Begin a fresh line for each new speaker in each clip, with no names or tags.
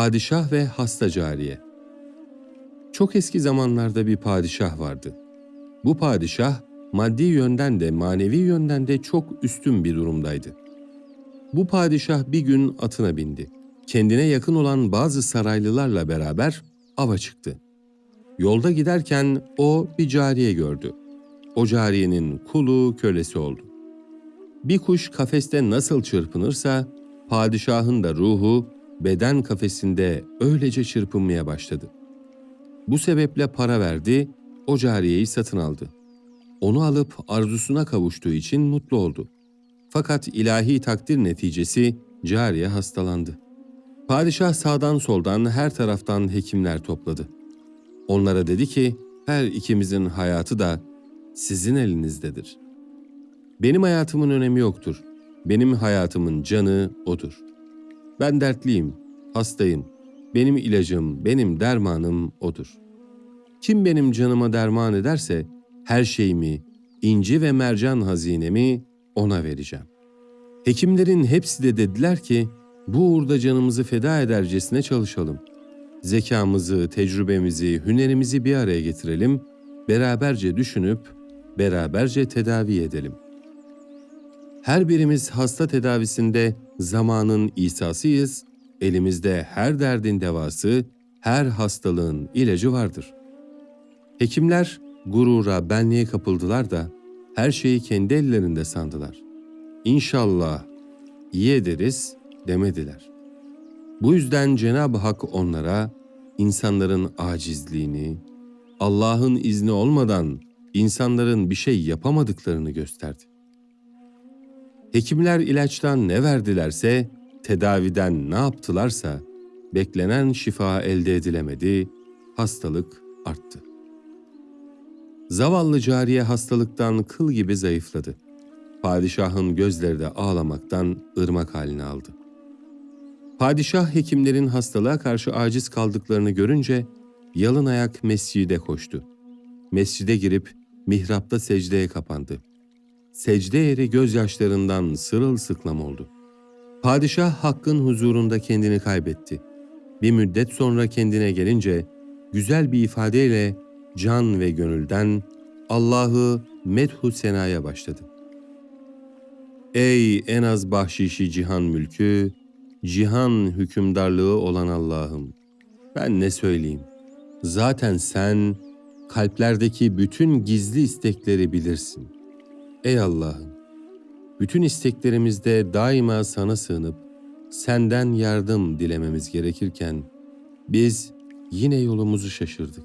Padişah ve hasta cariye. Çok eski zamanlarda bir padişah vardı. Bu padişah maddi yönden de manevi yönden de çok üstün bir durumdaydı. Bu padişah bir gün atına bindi. Kendine yakın olan bazı saraylılarla beraber ava çıktı. Yolda giderken o bir cariye gördü. O cariyenin kulu kölesi oldu. Bir kuş kafeste nasıl çırpınırsa padişahın da ruhu beden kafesinde öylece çırpınmaya başladı. Bu sebeple para verdi, o cariyeyi satın aldı. Onu alıp arzusuna kavuştuğu için mutlu oldu. Fakat ilahi takdir neticesi cariye hastalandı. Padişah sağdan soldan her taraftan hekimler topladı. Onlara dedi ki, her ikimizin hayatı da sizin elinizdedir. Benim hayatımın önemi yoktur. Benim hayatımın canı odur. Ben dertliyim, hastayım. Benim ilacım, benim dermanım odur. Kim benim canıma derman ederse her şeyimi, inci ve mercan hazinemi ona vereceğim. Hekimlerin hepsi de dediler ki bu uğurda canımızı feda edercesine çalışalım. Zekamızı, tecrübemizi, hünerimizi bir araya getirelim, beraberce düşünüp beraberce tedavi edelim. Her birimiz hasta tedavisinde zamanın İsa'sıyız, elimizde her derdin devası, her hastalığın ilacı vardır. Hekimler gurura, benliğe kapıldılar da her şeyi kendi ellerinde sandılar. İnşallah iyi ederiz demediler. Bu yüzden Cenab-ı Hak onlara insanların acizliğini, Allah'ın izni olmadan insanların bir şey yapamadıklarını gösterdi. Hekimler ilaçtan ne verdilerse, tedaviden ne yaptılarsa, beklenen şifa elde edilemedi, hastalık arttı. Zavallı cariye hastalıktan kıl gibi zayıfladı. Padişahın gözleri de ağlamaktan ırmak halini aldı. Padişah hekimlerin hastalığa karşı aciz kaldıklarını görünce yalın ayak mescide koştu. Mescide girip mihrapta secdeye kapandı. Secde yeri gözyaşlarından sırılsıklam oldu. Padişah hakkın huzurunda kendini kaybetti. Bir müddet sonra kendine gelince güzel bir ifadeyle can ve gönülden Allah'ı medhu senaya başladı. Ey en az bahşişi cihan mülkü, cihan hükümdarlığı olan Allah'ım! Ben ne söyleyeyim? Zaten sen kalplerdeki bütün gizli istekleri bilirsin. Ey Allah'ım! Bütün isteklerimizde daima sana sığınıp senden yardım dilememiz gerekirken biz yine yolumuzu şaşırdık.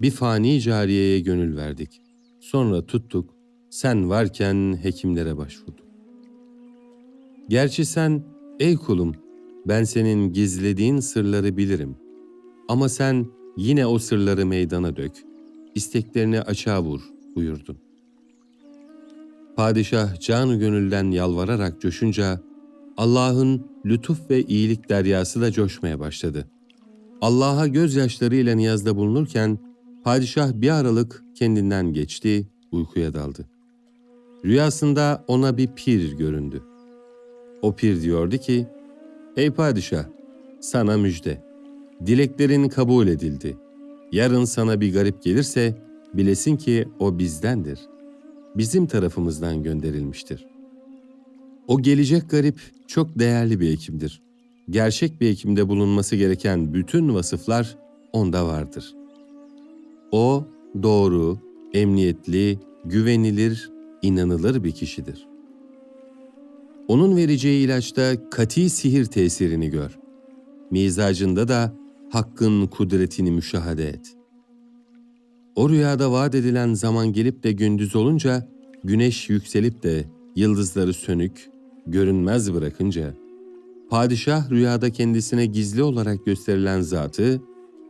Bir fani cariyeye gönül verdik. Sonra tuttuk, sen varken hekimlere başvurduk. Gerçi sen, ey kulum, ben senin gizlediğin sırları bilirim. Ama sen yine o sırları meydana dök, isteklerini açığa vur buyurdun. Padişah canı gönülden yalvararak coşunca, Allah'ın lütuf ve iyilik deryası da coşmaya başladı. Allah'a gözyaşlarıyla niyazda bulunurken, padişah bir aralık kendinden geçti, uykuya daldı. Rüyasında ona bir pir göründü. O pir diyordu ki, Ey padişah, sana müjde. Dileklerin kabul edildi. Yarın sana bir garip gelirse, bilesin ki o bizdendir. Bizim tarafımızdan gönderilmiştir. O gelecek garip çok değerli bir hekimdir. Gerçek bir hekimde bulunması gereken bütün vasıflar onda vardır. O doğru, emniyetli, güvenilir, inanılır bir kişidir. Onun vereceği ilaçta kati sihir tesirini gör. Mizacında da hakkın kudretini müşahede et. O rüyada vaat edilen zaman gelip de gündüz olunca, güneş yükselip de yıldızları sönük, görünmez bırakınca, padişah rüyada kendisine gizli olarak gösterilen zatı,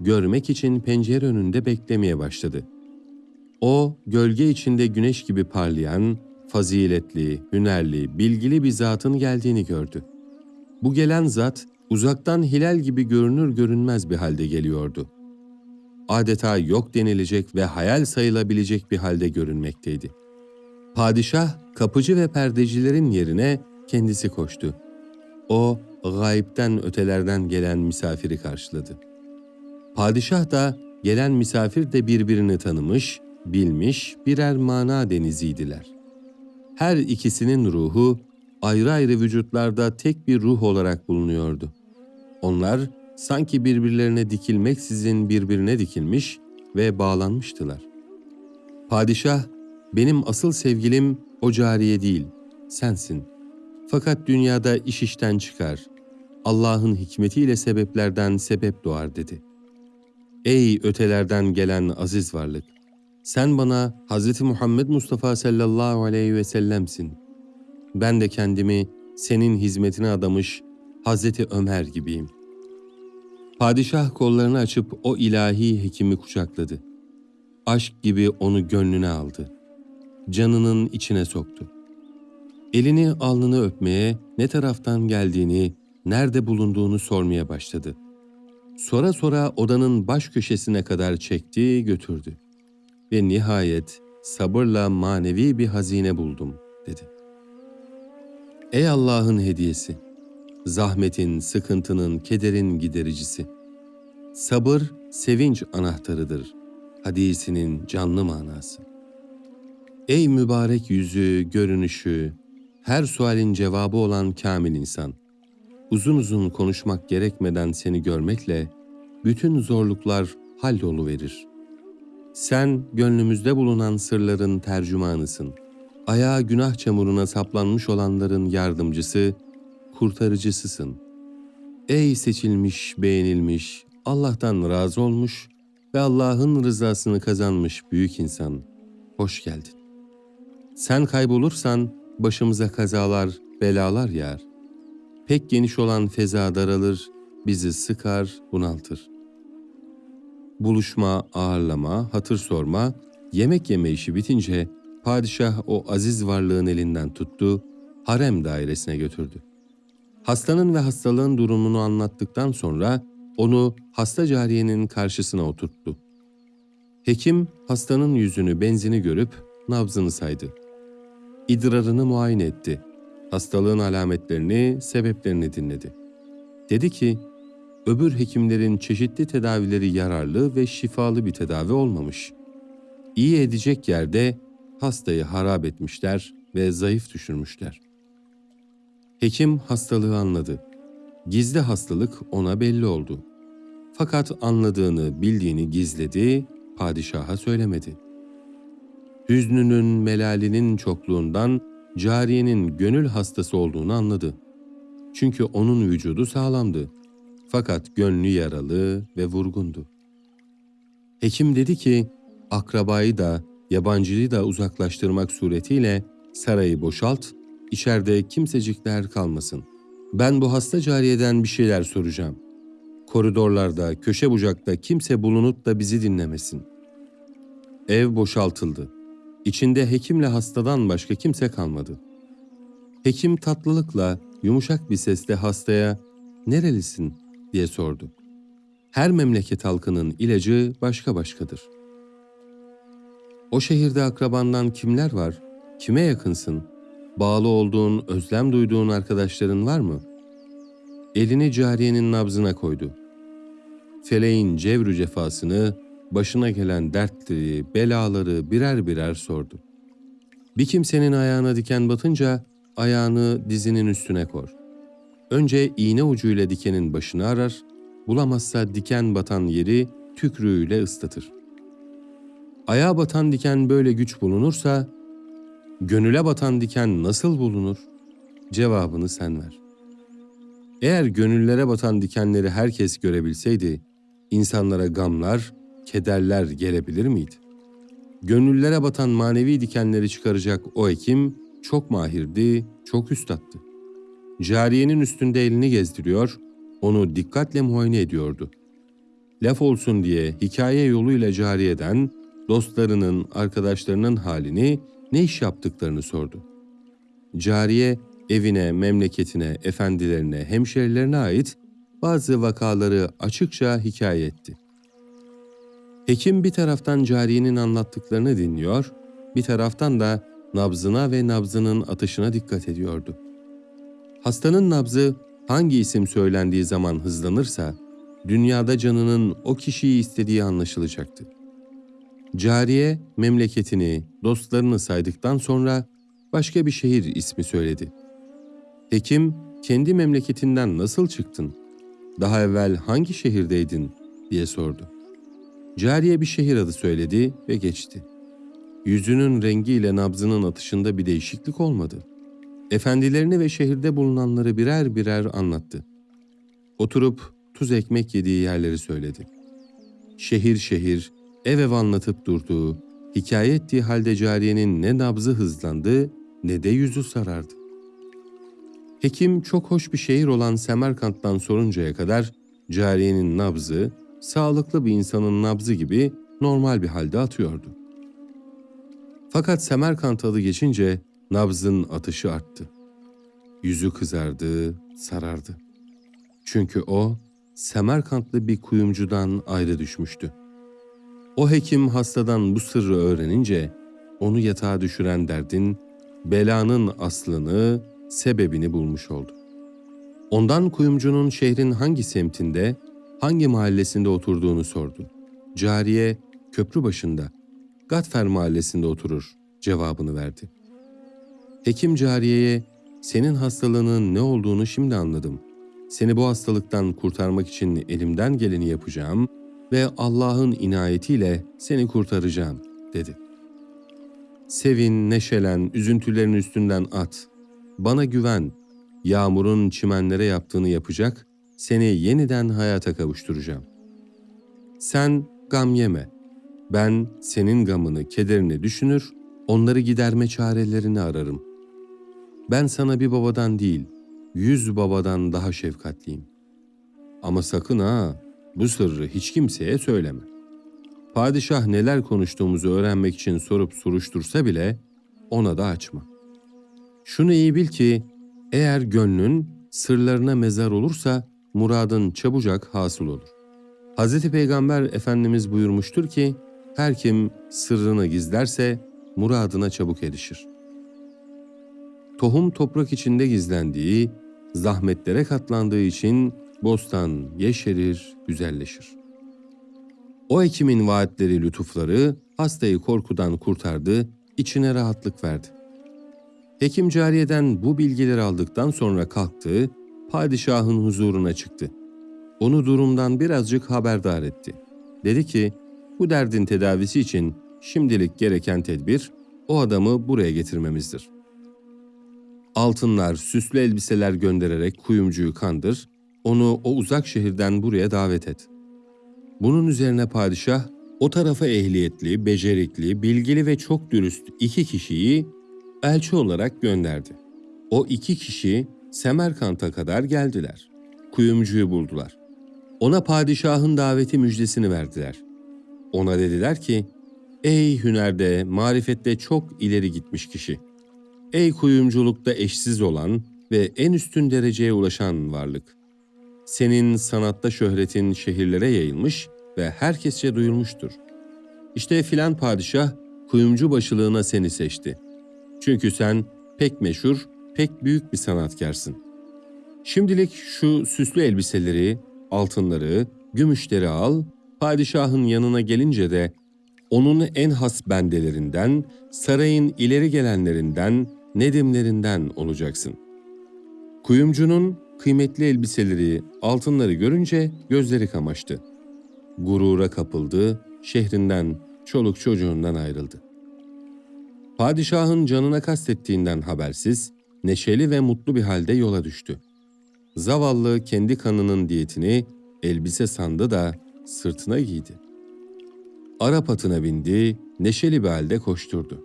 görmek için pencere önünde beklemeye başladı. O, gölge içinde güneş gibi parlayan, faziletli, hünerli, bilgili bir zatın geldiğini gördü. Bu gelen zat, uzaktan hilal gibi görünür görünmez bir halde geliyordu. Adeta yok denilecek ve hayal sayılabilecek bir halde görünmekteydi. Padişah, kapıcı ve perdecilerin yerine kendisi koştu. O, gayipten ötelerden gelen misafiri karşıladı. Padişah da gelen misafir de birbirini tanımış, bilmiş birer mana deniziydiler. Her ikisinin ruhu ayrı ayrı vücutlarda tek bir ruh olarak bulunuyordu. Onlar sanki birbirlerine dikilmeksizin birbirine dikilmiş ve bağlanmıştılar. Padişah, benim asıl sevgilim o cariye değil, sensin. Fakat dünyada iş işten çıkar. Allah'ın hikmetiyle sebeplerden sebep doğar dedi. Ey ötelerden gelen aziz varlık! Sen bana Hz. Muhammed Mustafa sallallahu aleyhi ve sellemsin. Ben de kendimi senin hizmetine adamış Hazreti Ömer gibiyim. Padişah kollarını açıp o ilahi hekimi kucakladı. Aşk gibi onu gönlüne aldı. Canının içine soktu. Elini alnını öpmeye, ne taraftan geldiğini, nerede bulunduğunu sormaya başladı. Sonra sonra odanın baş köşesine kadar çekti, götürdü. Ve nihayet sabırla manevi bir hazine buldum, dedi. Ey Allah'ın hediyesi! Zahmetin, sıkıntının, kederin gidericisi. Sabır, sevinç anahtarıdır. Hadisinin canlı manası. Ey mübarek yüzü, görünüşü, her sualin cevabı olan kamil insan. Uzun uzun konuşmak gerekmeden seni görmekle bütün zorluklar halloluverir. Sen gönlümüzde bulunan sırların tercümanısın. Ayağa günah çamuruna saplanmış olanların yardımcısı, kurtarıcısısın. Ey seçilmiş, beğenilmiş, Allah'tan razı olmuş ve Allah'ın rızasını kazanmış büyük insan, hoş geldin. Sen kaybolursan başımıza kazalar, belalar yağar. Pek geniş olan feza daralır, bizi sıkar, bunaltır. Buluşma, ağırlama, hatır sorma, yemek yeme işi bitince padişah o aziz varlığın elinden tuttu, harem dairesine götürdü. Hastanın ve hastalığın durumunu anlattıktan sonra onu hasta cariyenin karşısına oturttu. Hekim hastanın yüzünü benzini görüp nabzını saydı. İdrarını muayene etti. Hastalığın alametlerini, sebeplerini dinledi. Dedi ki, öbür hekimlerin çeşitli tedavileri yararlı ve şifalı bir tedavi olmamış. İyi edecek yerde hastayı harap etmişler ve zayıf düşürmüşler. Hekim hastalığı anladı. Gizli hastalık ona belli oldu. Fakat anladığını, bildiğini gizledi, padişaha söylemedi. Hüznünün, melalinin çokluğundan cariyenin gönül hastası olduğunu anladı. Çünkü onun vücudu sağlamdı. Fakat gönlü yaralı ve vurgundu. Hekim dedi ki, akrabayı da, yabancıyı da uzaklaştırmak suretiyle sarayı boşalt, içeride kimsecikler kalmasın. Ben bu hasta cariyeden bir şeyler soracağım. Koridorlarda, köşe bucakta kimse bulunup da bizi dinlemesin. Ev boşaltıldı. İçinde hekimle hastadan başka kimse kalmadı. Hekim tatlılıkla, yumuşak bir sesle hastaya "Nerelisin?" diye sordu. Her memleket halkının ilacı başka başkadır. O şehirde akrabandan kimler var? Kime yakınsın? Bağlı olduğun, özlem duyduğun arkadaşların var mı? Elini cariyenin nabzına koydu. Feleğin cevrü cefasını, başına gelen dertleri, belaları birer birer sordu. Bir kimsenin ayağına diken batınca ayağını dizinin üstüne kor. Önce iğne ucuyla dikenin başını arar, bulamazsa diken batan yeri tükrüğüyle ıslatır. Ayağa batan diken böyle güç bulunursa, gönüle batan diken nasıl bulunur? Cevabını sen ver. Eğer gönüllere batan dikenleri herkes görebilseydi, insanlara gamlar, kederler gelebilir miydi? Gönüllere batan manevi dikenleri çıkaracak o hekim çok mahirdi, çok üstattı. Cariyenin üstünde elini gezdiriyor, onu dikkatle muayene ediyordu. Laf olsun diye hikaye yoluyla cariyeden dostlarının, arkadaşlarının halini, ne iş yaptıklarını sordu. Cariye evine, memleketine, efendilerine, hemşerilerine ait bazı vakaları açıkça hikaye etti. Hekim bir taraftan cariyenin anlattıklarını dinliyor, bir taraftan da nabzına ve nabzının atışına dikkat ediyordu. Hastanın nabzı hangi isim söylendiği zaman hızlanırsa, dünyada canının o kişiyi istediği anlaşılacaktı. Cariye memleketini, dostlarını saydıktan sonra başka bir şehir ismi söyledi. Hekim, kendi memleketinden nasıl çıktın? Daha evvel hangi şehirdeydin? diye sordu. Cariye bir şehir adı söyledi ve geçti. Yüzünün rengiyle nabzının atışında bir değişiklik olmadı. Efendilerini ve şehirde bulunanları birer birer anlattı. Oturup tuz ekmek yediği yerleri söyledi. Şehir şehir, ev ev anlatıp durduğu, hikaye ettiği halde cariyenin ne nabzı hızlandı ne de yüzü sarardı. Hekim çok hoş bir şehir olan Semerkant'tan soruncaya kadar cariyenin nabzı, sağlıklı bir insanın nabzı gibi normal bir halde atıyordu. Fakat Semerkant adı geçince nabzın atışı arttı. Yüzü kızardı, sarardı. Çünkü o Semerkantlı bir kuyumcudan ayrı düşmüştü. O hekim hastadan bu sırrı öğrenince onu yatağa düşüren derdin, belanın aslını, sebebini bulmuş oldu. Ondan kuyumcunun şehrin hangi semtinde, hangi mahallesinde oturduğunu sordu. Cariye köprü başında, Gatfer mahallesinde oturur cevabını verdi. Hekim cariyeye senin hastalığının ne olduğunu şimdi anladım. Seni bu hastalıktan kurtarmak için elimden geleni yapacağım ve Allah'ın inayetiyle seni kurtaracağım dedi. Sevin, neşelen, üzüntülerin üstünden at. Bana güven. Yağmurun çimenlere yaptığını yapacak, seni yeniden hayata kavuşturacağım. Sen gam yeme. Ben senin gamını, kederini düşünür, onları giderme çarelerini ararım. Ben sana bir babadan değil, yüz babadan daha şefkatliyim. Ama sakın ha, bu sırrı hiç kimseye söyleme. Padişah neler konuştuğumuzu öğrenmek için sorup soruştursa bile ona da açma. Şunu iyi bil ki eğer gönlün sırlarına mezar olursa muradın çabucak hasıl olur. Hz. Peygamber Efendimiz buyurmuştur ki her kim sırrını gizlerse muradına çabuk erişir. Tohum toprak içinde gizlendiği, zahmetlere katlandığı için bostan yeşerir, güzelleşir. O hekimin vaatleri, lütufları hastayı korkudan kurtardı, içine rahatlık verdi. Hekim cariyeden bu bilgileri aldıktan sonra kalktı, padişahın huzuruna çıktı. Onu durumdan birazcık haberdar etti. Dedi ki, bu derdin tedavisi için şimdilik gereken tedbir o adamı buraya getirmemizdir. Altınlar, süslü elbiseler göndererek kuyumcuyu kandır, onu o uzak şehirden buraya davet et. Bunun üzerine padişah o tarafa ehliyetli, becerikli, bilgili ve çok dürüst iki kişiyi elçi olarak gönderdi. O iki kişi Semerkant'a kadar geldiler. Kuyumcuyu buldular. Ona padişahın daveti müjdesini verdiler. Ona dediler ki, Ey hünerde, marifette çok ileri gitmiş kişi. Ey kuyumculukta eşsiz olan ve en üstün dereceye ulaşan varlık. Senin sanatta şöhretin şehirlere yayılmış ve herkesçe duyulmuştur. İşte filan padişah kuyumcu başılığına seni seçti. Çünkü sen pek meşhur, pek büyük bir sanatkarsın. Şimdilik şu süslü elbiseleri, altınları, gümüşleri al, padişahın yanına gelince de onun en has bendelerinden, sarayın ileri gelenlerinden, nedimlerinden olacaksın. Kuyumcunun kıymetli elbiseleri, altınları görünce gözleri kamaştı. Gurura kapıldı, şehrinden, çoluk çocuğundan ayrıldı. Padişahın canına kastettiğinden habersiz, neşeli ve mutlu bir halde yola düştü. Zavallı kendi kanının diyetini elbise sandı da sırtına giydi. Arap atına bindi, neşeli bir halde koşturdu.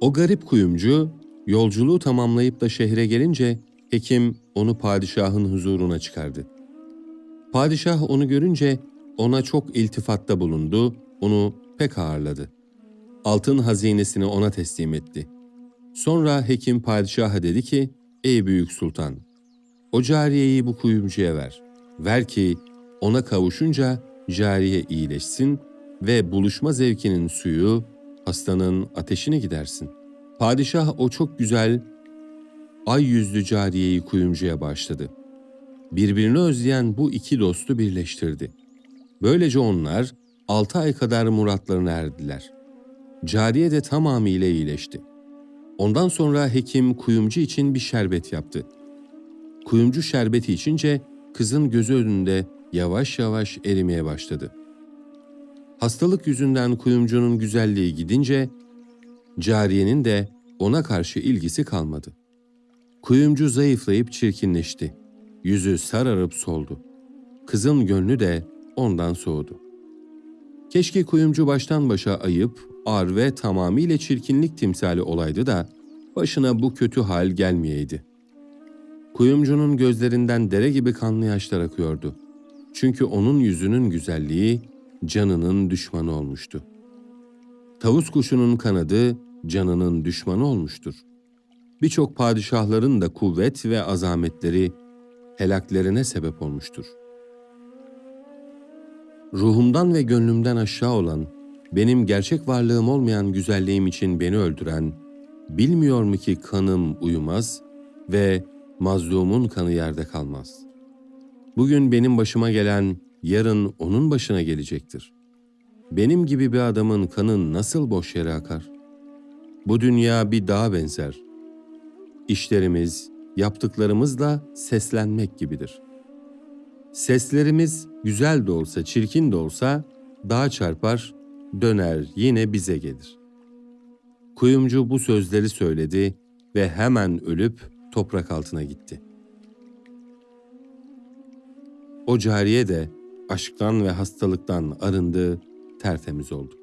O garip kuyumcu yolculuğu tamamlayıp da şehre gelince hekim onu padişahın huzuruna çıkardı. Padişah onu görünce ona çok iltifatta bulundu, onu pek ağırladı. Altın hazinesini ona teslim etti. Sonra hekim padişaha dedi ki, Ey büyük sultan, o cariyeyi bu kuyumcuya ver. Ver ki ona kavuşunca cariye iyileşsin ve buluşma zevkinin suyu hastanın ateşini gidersin. Padişah o çok güzel ay yüzlü cariyeyi kuyumcuya başladı. birbirini özleyen bu iki dostu birleştirdi. Böylece onlar altı ay kadar muratlarına erdiler. Cariye de tamamıyla iyileşti. Ondan sonra hekim kuyumcu için bir şerbet yaptı. Kuyumcu şerbeti içince kızın gözü önünde yavaş yavaş erimeye başladı. Hastalık yüzünden kuyumcunun güzelliği gidince cariyenin de ona karşı ilgisi kalmadı. Kuyumcu zayıflayıp çirkinleşti. Yüzü sararıp soldu. Kızın gönlü de ondan soğudu. Keşke kuyumcu baştan başa ayıp, ar ve tamamıyla çirkinlik timsali olaydı da başına bu kötü hal gelmeyeydi. Kuyumcunun gözlerinden dere gibi kanlı yaşlar akıyordu. Çünkü onun yüzünün güzelliği canının düşmanı olmuştu. Tavus kuşunun kanadı canının düşmanı olmuştur. Birçok padişahların da kuvvet ve azametleri helaklerine sebep olmuştur. Ruhumdan ve gönlümden aşağı olan, benim gerçek varlığım olmayan güzelliğim için beni öldüren, bilmiyor mu ki kanım uyumaz ve mazlumun kanı yerde kalmaz. Bugün benim başıma gelen, yarın onun başına gelecektir. Benim gibi bir adamın kanı nasıl boş yere akar? Bu dünya bir dağa benzer. İşlerimiz, yaptıklarımızla seslenmek gibidir. Seslerimiz güzel de olsa, çirkin de olsa dağa çarpar, döner yine bize gelir. Kuyumcu bu sözleri söyledi ve hemen ölüp toprak altına gitti. O cariye de aşktan ve hastalıktan arındı, tertemiz oldu.